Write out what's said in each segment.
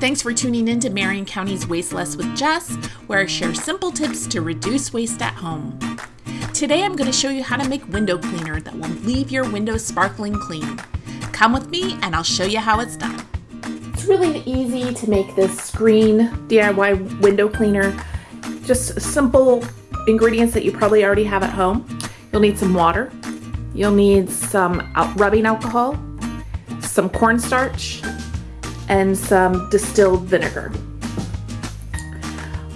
Thanks for tuning in to Marion County's Waste Less with Jess, where I share simple tips to reduce waste at home. Today I'm going to show you how to make window cleaner that will leave your windows sparkling clean. Come with me and I'll show you how it's done. It's really easy to make this green DIY window cleaner. Just simple ingredients that you probably already have at home. You'll need some water. You'll need some rubbing alcohol, some cornstarch, and some distilled vinegar.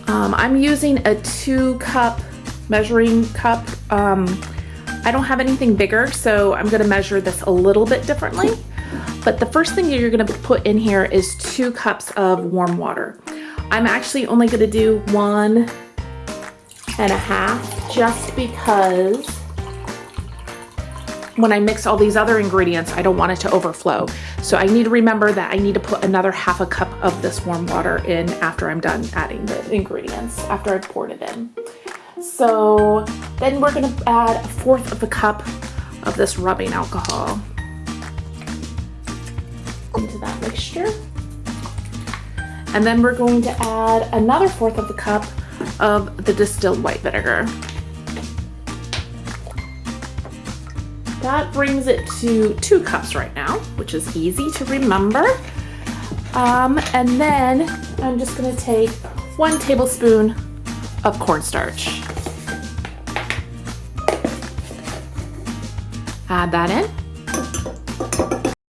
Um, I'm using a two cup measuring cup. Um, I don't have anything bigger, so I'm gonna measure this a little bit differently. But the first thing you're gonna put in here is two cups of warm water. I'm actually only gonna do one and a half just because when I mix all these other ingredients, I don't want it to overflow. So I need to remember that I need to put another half a cup of this warm water in after I'm done adding the ingredients, after I've poured it in. So then we're gonna add a fourth of a cup of this rubbing alcohol into that mixture. And then we're going to add another fourth of a cup of the distilled white vinegar. That brings it to two cups right now, which is easy to remember. Um, and then I'm just gonna take one tablespoon of cornstarch. Add that in.